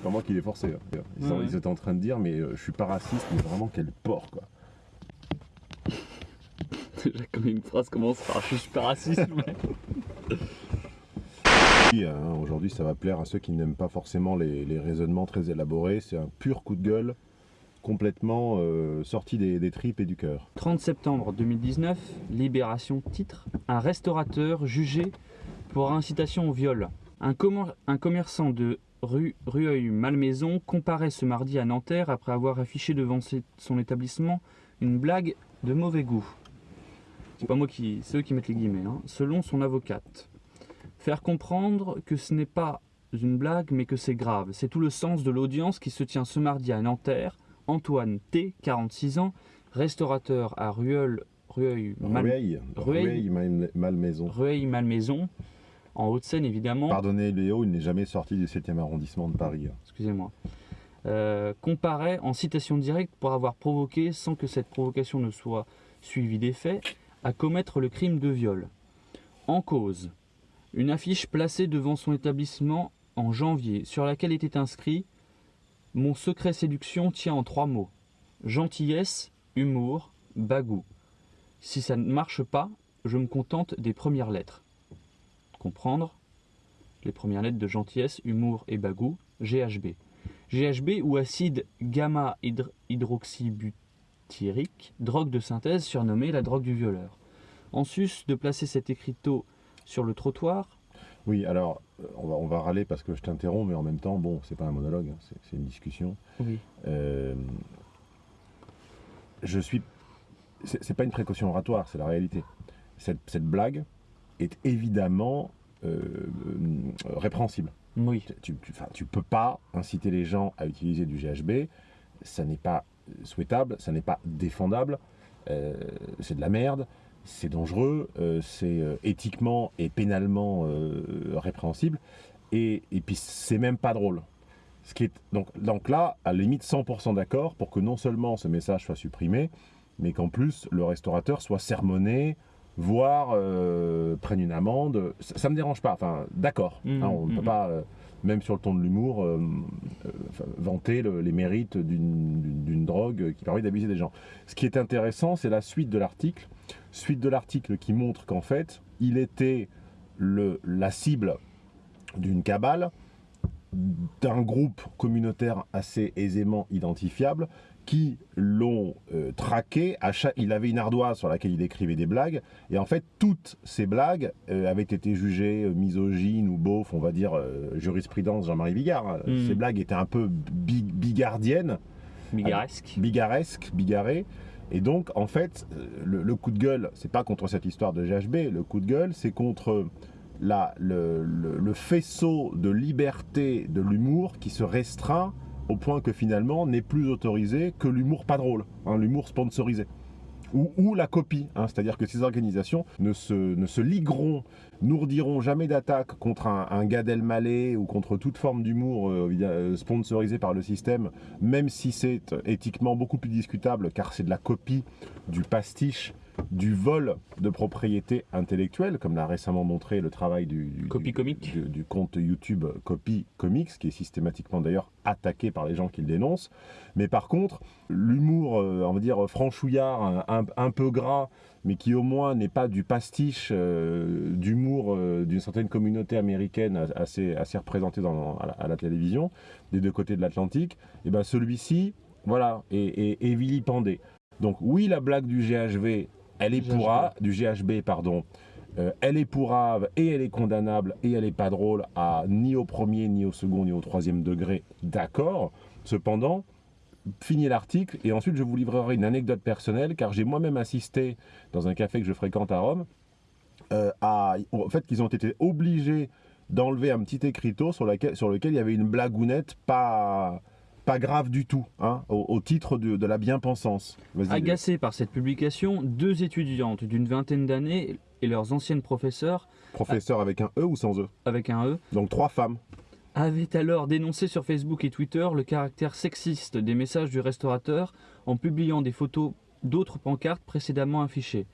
C'est pas moi qui l'ai forcé. hein. Ils, Ouais, ils étaient en train de dire, mais euh, je suis pas raciste, mais vraiment quel porc quoi. Déjà, comme une phrase commence par je suis super raciste, mais. Oui, hein, Aujourd'hui, ça va plaire à ceux qui n'aiment pas forcément les, les raisonnements très élaborés. C'est un pur coup de gueule, complètement euh, sorti des, des tripes et du cœur. 30 septembre 2019, Libération titre Un restaurateur jugé pour incitation au viol. Un commerçant de rue Rueil-Malmaison comparaît ce mardi à Nanterre après avoir affiché devant son établissement une blague de mauvais goût. C'est pas moi qui. C'est eux qui mettent les guillemets. hein. Selon son avocate. Faire comprendre que ce n'est pas une blague mais que c'est grave. C'est tout le sens de l'audience qui se tient ce mardi à Nanterre. Antoine T, 46 ans, restaurateur à Rueil, Rueil, Mal- Rueil, Rueil. Rueil, Mal- Malmaison. En Haute-Seine évidemment. Pardonnez Léo, il n'est jamais sorti du 7e arrondissement de Paris. excusez-moi, euh, comparaît en citation directe pour avoir provoqué, sans que cette provocation ne soit suivie des faits, à commettre le crime de viol. En cause, une affiche placée devant son établissement en janvier, sur laquelle était inscrit Mon secret séduction tient en trois mots gentillesse, humour, bagou. Si ça ne marche pas, je me contente des premières lettres. Comprendre les premières lettres de gentillesse, humour et bagou, GHB. GHB ou acide gamma-hydroxybutyrique, drogue de synthèse surnommée la drogue du violeur. En sus de placer cet écriteau sur le trottoir, Oui, alors, euh, on va, on va râler parce que je t'interromps, mais en même temps, bon, c'est pas un monologue, hein, c'est- une discussion. oui, Euh, je suis. C'est pas une précaution oratoire, c'est la réalité. Cette, cette blague est évidemment euh, euh, répréhensible. oui, Tu, tu, peux pas inciter les gens à utiliser du GHB. Ça n'est pas souhaitable, ça n'est pas défendable. euh, c'est de la merde, c'est dangereux, euh, c'est éthiquement et pénalement répréhensible. Et, et puis c'est même pas drôle. Ce qui est, donc, donc là, à la limite 100% d'accord pour que non seulement ce message soit supprimé, mais qu'en plus le restaurateur soit sermonné, voire euh, prenne une amende. Ça, ça me dérange pas. Enfin, d'accord. Hein, on ne peut mhm. pas, euh, même sur le ton de l'humour, euh, vanter le- les mérites d'une drogue qui permet d'abuser des gens. Ce qui est intéressant, c'est la suite de l'article. Suite de l'article qui montre qu'en fait, il était le, la cible d'une cabale, d'un groupe communautaire assez aisément identifiable, qui l'ont euh, traqué. À chaque... Il avait une ardoise sur laquelle il écrivait des blagues, et en fait, toutes ces blagues euh, avaient été jugées euh, misogynes ou beauf, on va dire euh, jurisprudence Jean-Marie Bigard. Mhm. Ces blagues étaient un peu bi- bigardiennes bigaresque. bigaresque, bigarré. Et donc, en fait, le, le coup de gueule, c'est pas contre cette histoire de GHB, le coup de gueule, c'est contre la, le, le- le faisceau de liberté de l'humour qui se restreint au point que finalement n'est plus autorisé que l'humour pas drôle, hein, l'humour sponsorisé. Ou, la copie, hein, c'est-à-dire que ces organisations ne se, ligueront, n'ourdiront jamais d'attaque contre un, un Gad Elmaleh ou contre toute forme d'humour euh, euh, sponsorisé par le système, même si c'est éthiquement beaucoup plus discutable, car c'est de la copie, du pastiche, du vol de propriété intellectuelle, comme l'a récemment montré le travail du, du- Copy du- Comic. du- du compte YouTube Copy Comics, qui est systématiquement d'ailleurs attaqué par les gens qui le dénoncent. Mais par contre, l'humour, euh, on va dire, franchouillard, un, un- peu gras, mais qui au moins n'est pas du pastiche euh, d'humour euh, d'une certaine communauté américaine assez, assez représentée dans, à, la, à la télévision, des deux côtés de l'Atlantique, et ben celui-ci, voilà, est, est- est vilipendé. Donc oui, la blague du GHV, elle est pourra, du GHB, pardon, euh, elle est pourrave et elle est condamnable et elle est pas drôle à ni au premier, ni au second, ni au troisième degré, d'accord. Cependant, fini l'article et ensuite je vous livrerai une anecdote personnelle car j'ai moi-même assisté dans un café que je fréquente à Rome euh, à, au fait qu'ils ont été obligés d'enlever un petit écriteau sur, laquelle- sur lequel il y avait une blagounette pas, pas grave du tout, hein, au, au titre de, de la bien-pensance. Agacés par cette publication, deux étudiantes d'une vingtaine d'années et leurs anciennes professeurs, Professeur avec un E ou sans E avec un E, Donc trois femmes. avaient alors dénoncé sur Facebook et Twitter le caractère sexiste des messages du restaurateur en publiant des photos d'autres pancartes précédemment affichées.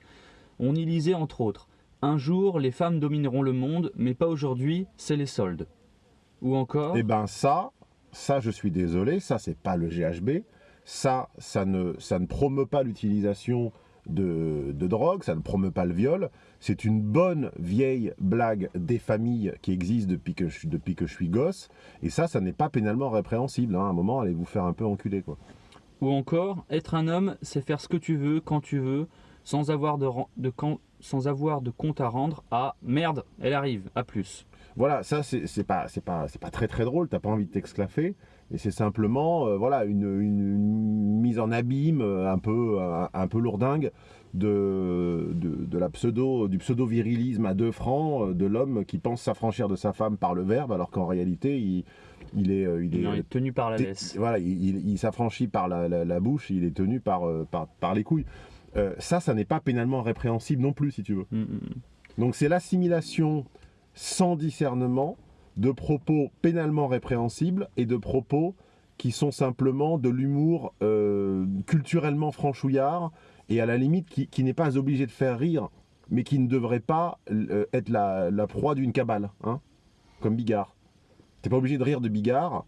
On y lisait entre autres Un jour, les femmes domineront le monde, mais pas aujourd'hui, c'est les soldes. Ou encore Et ben ça, ça je suis désolé, ça c'est pas le GHB, ça, ça ne, ça ne promeut pas l'utilisation de, de, drogue, ça ne promeut pas le viol. C'est une bonne vieille blague des familles qui existe depuis que je, suis gosse. Et ça, ça n'est pas pénalement répréhensible. Hein. À un moment, allez vous faire un peu enculer. Quoi. Ou encore, être un homme, c'est faire ce que tu veux, quand tu veux, sans avoir sans avoir de compte à rendre à merde, elle arrive, à plus. Voilà, ça c'est pas, pas, pas très très drôle, t'as pas envie de t'exclaffer, et c'est simplement euh, voilà, une, une, mise en abîme euh, un peu, un, peu lourdingue de, de, la pseudo, du pseudo-virilisme à deux francs euh, de l'homme qui pense s'affranchir de sa femme par le verbe, alors qu'en réalité il, il est, il, est, tenu par la laisse. Voilà, il, il s'affranchit par la, la, bouche, il est tenu par, par, par les couilles. ça, ça n'est pas pénalement répréhensible non plus, si tu veux. Mm, mm, mm. Donc c'est l'assimilation sans discernement de propos pénalement répréhensibles et de propos qui sont simplement de l'humour euh, culturellement franchouillard et à la limite qui, n'est pas obligé de faire rire, mais qui ne devrait pas euh, être la, proie d'une cabale, hein, comme Bigard. T'es pas obligé de rire de Bigard,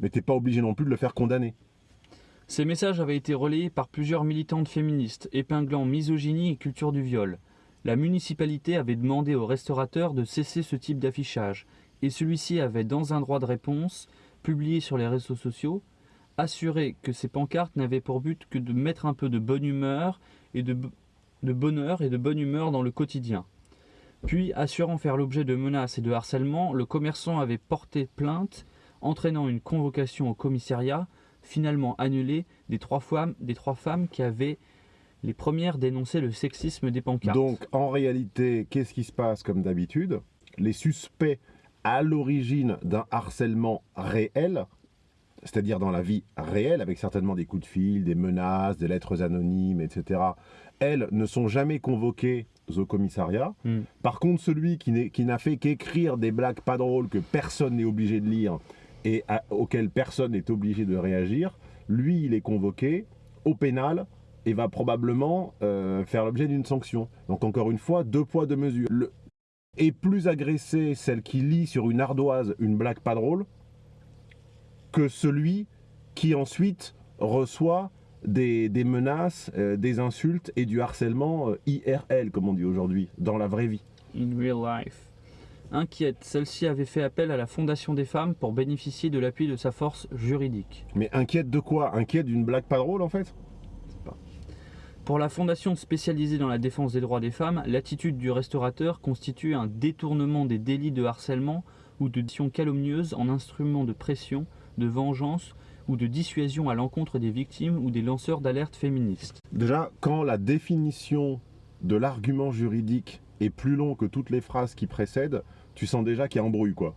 mais t'es pas obligé non plus de le faire condamner. Ces messages avaient été relayés par plusieurs militantes féministes, épinglant misogynie et culture du viol. La municipalité avait demandé aux restaurateurs de cesser ce type d'affichage, et celui-ci avait, dans un droit de réponse, publié sur les réseaux sociaux, assuré que ces pancartes n'avaient pour but que de mettre un peu de bonne humeur et de, bonheur et de bonne humeur dans le quotidien. Puis, assurant faire l'objet de menaces et de harcèlement, le commerçant avait porté plainte, entraînant une convocation au commissariat, finalement annulée des trois femmes qui avaient les premières dénonçaient le sexisme des pancartes. Donc en réalité, qu'est-ce qui se passe comme d'habitude? Les suspects à l'origine d'un harcèlement réel, c'est-à-dire dans la vie réelle, avec certainement des coups de fil, des menaces, des lettres anonymes, etc., elles ne sont jamais convoquées au commissariat. Hmm. Par contre, celui qui n'a fait qu'écrire des blagues pas drôles que personne n'est obligé de lire et auxquelles personne n'est obligé de réagir, lui, il est convoqué au pénal et va probablement euh, faire l'objet d'une sanction. Donc encore une fois, deux poids, deux mesures. Le... Et plus agressé celle qui lit sur une ardoise une blague pas drôle que celui qui ensuite reçoit des, menaces, euh, des insultes et du harcèlement euh, IRL, comme on dit aujourd'hui, dans la vraie vie. In real life. Inquiète, celle-ci avait fait appel à la Fondation des femmes pour bénéficier de l'appui de sa force juridique. Mais inquiète de quoi? Inquiète d'une blague pas drôle en fait? Pour la fondation spécialisée dans la défense des droits des femmes, l'attitude du restaurateur constitue un détournement des délits de harcèlement ou de diction calomnieuse en instrument de pression, de vengeance ou de dissuasion à l'encontre des victimes ou des lanceurs d'alerte féministes. Déjà, quand la définition de l'argument juridique est plus long que toutes les phrases qui précèdent, tu sens déjà qu'il y a embrouille quoi.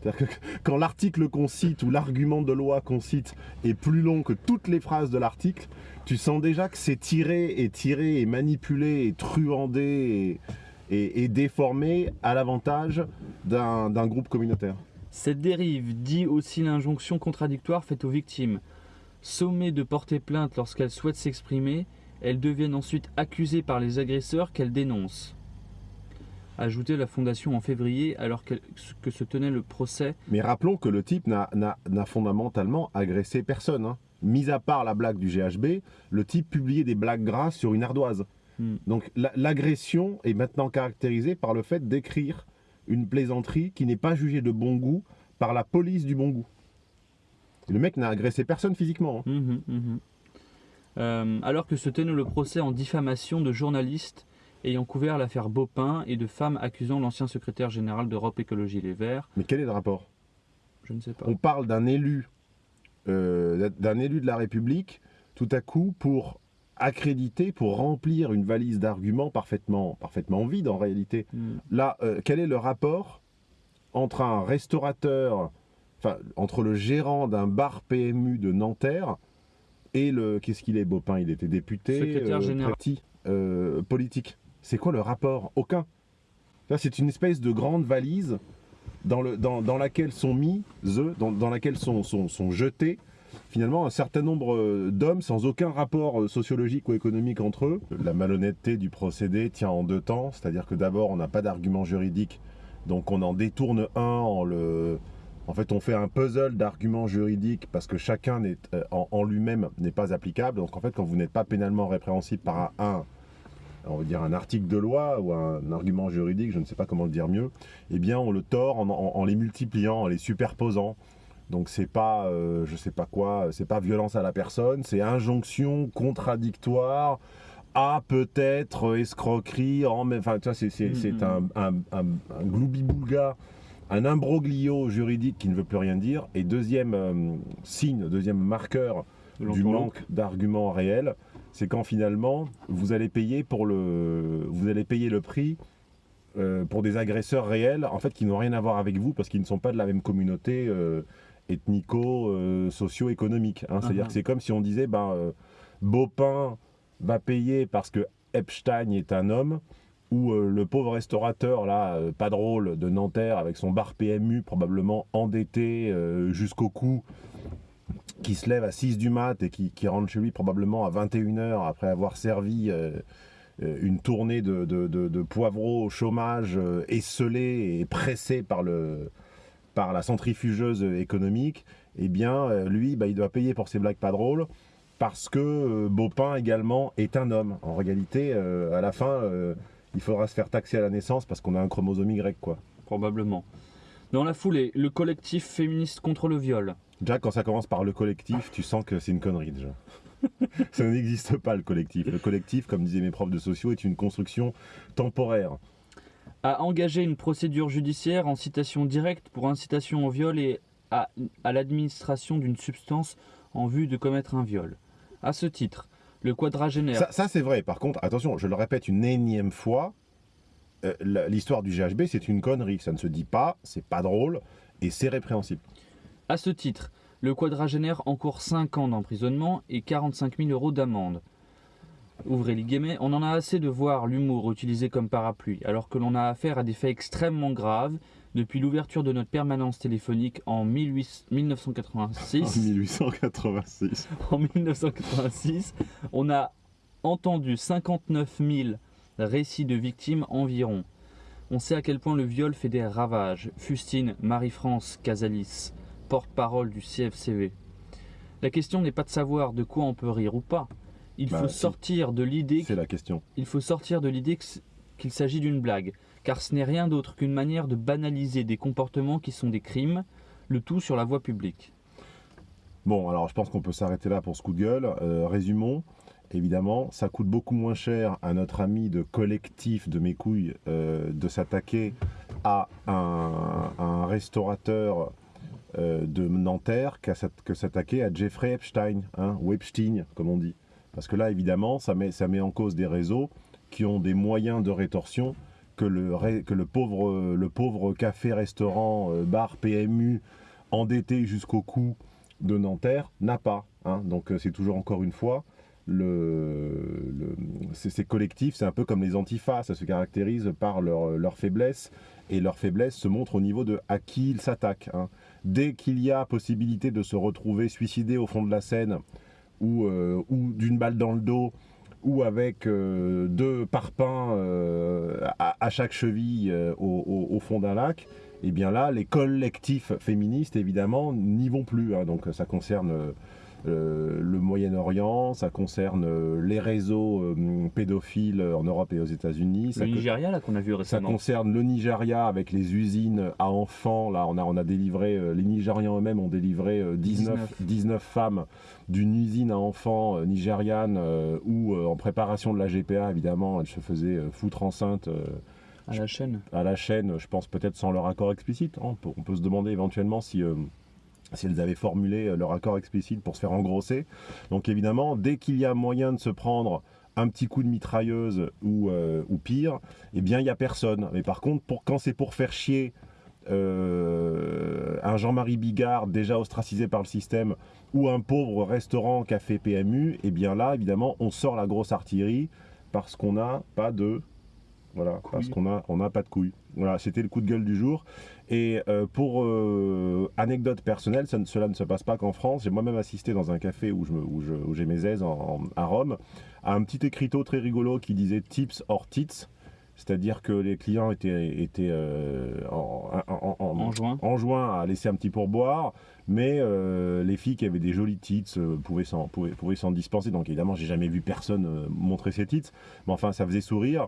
C'est-à-dire que quand l'article qu'on cite ou l'argument de loi qu'on cite est plus long que toutes les phrases de l'article, tu sens déjà que c'est tiré et tiré et manipulé et truandé et, déformé à l'avantage d'un groupe communautaire. Cette dérive dit aussi l'injonction contradictoire faite aux victimes. Sommées de porter plainte lorsqu'elles souhaitent s'exprimer, elles deviennent ensuite accusées par les agresseurs qu'elles dénoncent ajouté la fondation en février alors que, se tenait le procès. Mais rappelons que le type n'a fondamentalement agressé personne. Hein. Mis à part la blague du GHB, le type publiait des blagues grasses sur une ardoise. Hmm. Donc l'agression est maintenant caractérisée par le fait d'écrire une plaisanterie qui n'est pas jugée de bon goût par la police du bon goût. le mec n'a agressé personne physiquement. Hein. Hum, hum, hum, euh, alors que se tenait le procès en diffamation de journalistes ayant couvert l'affaire Baupin et de femmes accusant l'ancien secrétaire général d'Europe Écologie Les Verts. Mais quel est le rapport? Je ne sais pas. On parle d'un élu, euh, d'un élu de la République, tout à coup, pour accréditer, pour remplir une valise d'arguments parfaitement, parfaitement vide en réalité. Hmm. Là, euh, quel est le rapport entre un restaurateur, enfin, entre le gérant d'un bar PMU de Nanterre et le... Qu'est-ce qu'il est, Baupin Il était député, secrétaire euh, général. politique. C'est quoi le rapport? Aucun. C'est une espèce de grande valise dans, le, dans, dans laquelle sont mis, dans, laquelle sont, jetés finalement un certain nombre euh, d'hommes sans aucun rapport euh, sociologique ou économique entre eux. La malhonnêteté du procédé tient en deux temps, c'est-à-dire que d'abord on n'a pas d'argument juridique, donc on en détourne un en fait, on fait un puzzle d'arguments juridiques parce que chacun euh, en, en lui-même n'est pas applicable. Donc en fait, quand vous n'êtes pas pénalement répréhensible par un, on va dire un article de loi ou un argument juridique, je ne sais pas comment le dire mieux, eh bien on le tord en, en- en les multipliant, en les superposant. Donc c'est pas, euh, je sais pas quoi, c'est pas violence à la personne, c'est injonction contradictoire à peut-être escroquerie, en enfin tu vois, c'est, Mhm. c'est un, un, un, un gloubi-boulga, un imbroglio juridique qui ne veut plus rien dire. Et deuxième euh, signe, deuxième marqueur du manque d'arguments réels, c'est quand finalement vous allez payer pour le, vous allez payer le prix euh, pour des agresseurs réels, en fait, qui n'ont rien à voir avec vous parce qu'ils ne sont pas de la même communauté euh, ethnico, euh, hein. C'est-à-dire Mhm. que c'est comme si on disait, ben, euh, Baupin va payer parce que Epstein est un homme, ou le pauvre restaurateur là, pas drôle de Nanterre avec son bar PMU probablement endetté jusqu'au cou, qui se lève à 6 du mat et qui, rentre chez lui probablement à 21h après avoir servi euh, euh, une tournée de, de, au chômage euh, et pressé par, le, par la centrifugeuse économique, eh bien euh, lui bah, il doit payer pour ses blagues pas drôles parce que Baupin également est un homme. En réalité, à la fin, il faudra se faire taxer à la naissance parce qu'on a un chromosome Y quoi. Probablement. Dans la foulée, le collectif féministe contre le viol. Déjà, quand ça commence par le collectif, tu sens que c'est une connerie déjà. ça n'existe pas le collectif. Le collectif, comme disaient mes profs de sociaux, est une construction temporaire. a engagé une procédure judiciaire en citation directe pour incitation au viol et à, à l'administration d'une substance en vue de commettre un viol. À ce titre, le quadragénaire. Ça, ça, c'est vrai. Par contre, attention, je le répète une énième fois, euh, l'histoire du GHB, c'est une connerie. Ça ne se dit pas, c'est pas drôle et c'est répréhensible. À ce titre, le quadragénaire encourt 5 ans d'emprisonnement et 45 000 euros d'amende. Ouvrez les guillemets, on en a assez de voir l'humour utilisé comme parapluie, alors que l'on a affaire à des faits extrêmement graves depuis l'ouverture de notre permanence téléphonique en 18 En 1986. 1886. en 1986, on a entendu 59 000 récits de victimes environ. On sait à quel point le viol fait des ravages. Fustine Marie-France Casalis, porte-parole du CFCV. La question n'est pas de savoir de quoi on peut rire ou pas. Il Bah, faut si. sortir de l'idée C'est la question. il faut sortir de l'idée qu'il s'agit d'une blague, car ce n'est rien d'autre qu'une manière de banaliser des comportements qui sont des crimes, le tout sur la voie publique. Bon, alors je pense qu'on peut s'arrêter là pour ce coup de gueule. Euh, résumons. Évidemment, ça coûte beaucoup moins cher à notre ami de collectif de mes couilles euh, de s'attaquer à un, un restaurateur de Nanterre que s'attaquer à Jeffrey Epstein, hein, ou Epstein, comme on dit. Parce que là, évidemment, ça met, ça met en cause des réseaux qui ont des moyens de rétorsion que le, que le pauvre, le pauvre café-restaurant, euh, bar PMU, endetté jusqu'au cou de Nanterre, n'a pas. hein. Donc euh, c'est toujours encore une fois, le, le- ces, ces collectifs, c'est un peu comme les antifas, ça se caractérise par leur, leur faiblesse, et leur faiblesse se montre au niveau de à qui ils s'attaquent. hein. Dès qu'il y a possibilité de se retrouver suicidé au fond de la Seine, ou, euh, d'une balle dans le dos, ou avec euh, deux parpaings euh, à, chaque cheville au, fond d'un lac, et bien là, les collectifs féministes, évidemment, n'y vont plus. hein. Donc ça concerne le Moyen-Orient, ça concerne euh, les réseaux euh, pédophiles en Europe et aux États-Unis. ça Le Nigeria, là, qu'on a vu ça récemment. concerne le Nigeria avec les usines à enfants. Là, on a, on a délivré, euh, les Nigérians eux-mêmes ont délivré euh, 19, 19. 19 femmes d'une usine à enfants euh, nigériane euh, où, euh, en préparation de la GPA, évidemment, elles se faisaient euh, foutre enceinte euh, à la chaîne. à la chaîne, je pense peut-être sans leur accord explicite. hein. On, peut, on peut se demander éventuellement si, euh, si elles avaient formulé euh, leur accord explicite pour se faire engrosser. Donc évidemment, dès qu'il y a moyen de se prendre un petit coup de mitrailleuse ou, euh, ou pire, eh bien il n'y a personne. Mais par contre, pour, quand c'est pour faire chier euh, un Jean-Marie Bigard déjà ostracisé par le système ou un pauvre restaurant café PMU, eh bien là, évidemment, on sort la grosse artillerie parce qu'on n'a pas de... Voilà, parce qu'on a, on n'a pas de couilles. Voilà, c'était le coup de gueule du jour. Et euh, pour euh, anecdote personnelle, ça cela ne se passe pas qu'en France. J'ai moi-même assisté dans un café où, je me- où je- où j'ai mes aises en- en- à Rome, à un petit écriteau très rigolo qui disait tips or tits, C'est-à-dire que les clients étaient, étaient euh, en, en- en- En juin. à laisser un petit pourboire, mais euh, les filles qui avaient des jolis euh, pouvaient s'en pouvaient, pouvaient s'en dispenser. Donc évidemment, j'ai jamais vu personne montrer ses titres, mais enfin, ça faisait sourire.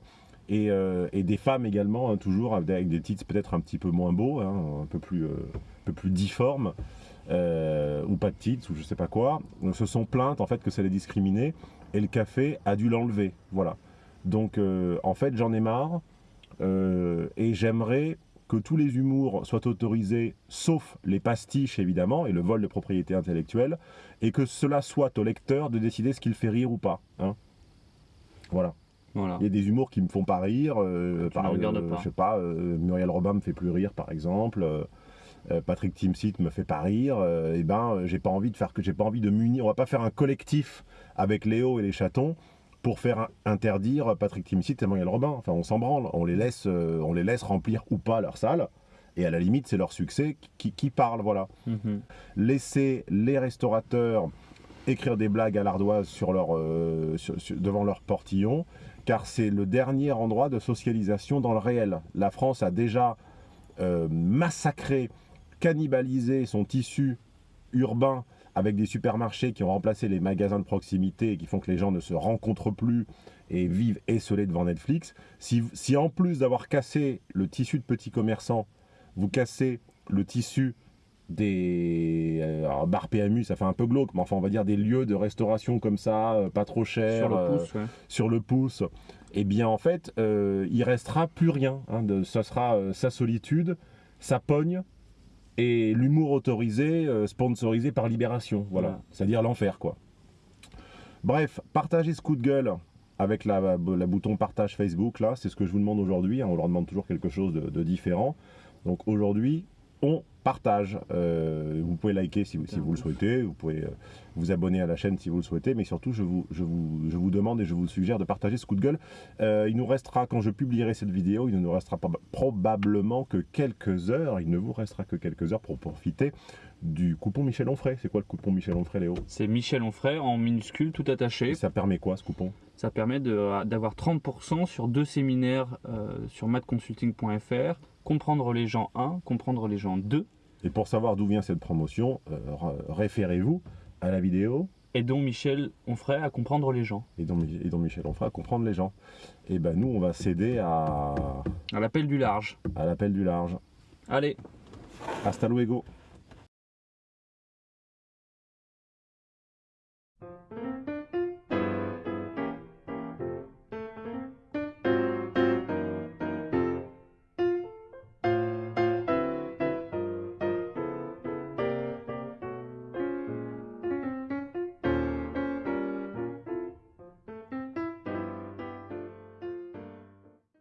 Et, euh, et des femmes également, hein, toujours avec des titres peut-être un petit peu moins beaux, hein, un peu plus, euh, un peu plus difformes, euh, ou pas de titres, ou je sais pas quoi, se sont plaintes en fait que ça les discriminait, et le café a dû l'enlever. Voilà. Donc en fait, j'en ai marre, et j'aimerais que tous les humours soient autorisés, sauf les pastiches évidemment, et le vol de propriété intellectuelle, et que cela soit au lecteur de décider ce qu'il fait rire ou pas. hein. Voilà. Voilà. Il y a des humours qui me font pas rire. euh, par, euh, pas. Je sais pas, euh, Muriel Robin me fait plus rire, par exemple. Patrick Timsit me fait pas rire. euh, et ben, euh, j'ai pas envie de faire que j'ai pas envie de munir. On va pas faire un collectif avec Léo et les chatons pour faire un- interdire Patrick Timsit et Muriel Robin. Enfin, on s'en branle. On les laisse, euh, on les laisse remplir ou pas leur salle. Et à la limite, c'est leur succès qui, qui parle. Voilà Mhm. laisser les restaurateurs écrire des blagues à l'ardoise sur leur, euh, sur- sur- devant leur portillon, car c'est le dernier endroit de socialisation dans le réel. La France a déjà euh, massacré, cannibalisé son tissu urbain avec des supermarchés qui ont remplacé les magasins de proximité et qui font que les gens ne se rencontrent plus et vivent esselés devant Netflix. Si, si en plus d'avoir cassé le tissu de petits commerçants, vous cassez le tissu des euh, alors, bar PMU, ça fait un peu glauque, mais enfin on va dire des lieux de restauration comme ça, euh, pas trop cher, Sur le euh, pouce, ouais. sur le pouce, eh bien en fait, il restera plus rien. hein, de, ça sera sa solitude, sa pogne et l'humour autorisé, sponsorisé par Libération. Voilà, Voilà. c'est-à-dire l'enfer quoi. Bref, partagez ce coup de gueule avec la, la bouton partage Facebook là, c'est ce que je vous demande aujourd'hui. hein, on leur demande toujours quelque chose de, de différent. Donc aujourd'hui, on partage. Euh, vous pouvez liker si vous, si vous le souhaitez, vous pouvez euh, vous abonner à la chaîne si vous le souhaitez, mais surtout je vous, je vous, je vous demande et je vous suggère de partager ce coup de gueule. Euh, il nous restera, quand je publierai cette vidéo, il ne nous restera pas- probablement que quelques heures, il ne vous restera que quelques heures pour profiter du coupon Michel Onfray. C'est quoi le coupon Michel Onfray, Léo? C'est Michel Onfray en minuscule, tout attaché. Et ça permet quoi ce coupon? Ça permet d'avoir 30% sur deux séminaires euh, sur matconsulting.fr. Comprendre les gens 1, comprendre les gens 2, Et pour savoir d'où vient cette promotion, euh, référez-vous à la vidéo et dont Michel Onfray à comprendre les gens. et dont, Mi- et dont Michel Onfray à comprendre les gens. Et ben nous, on va céder à, À l'appel du large. à l'appel du large. Allez, Hasta luego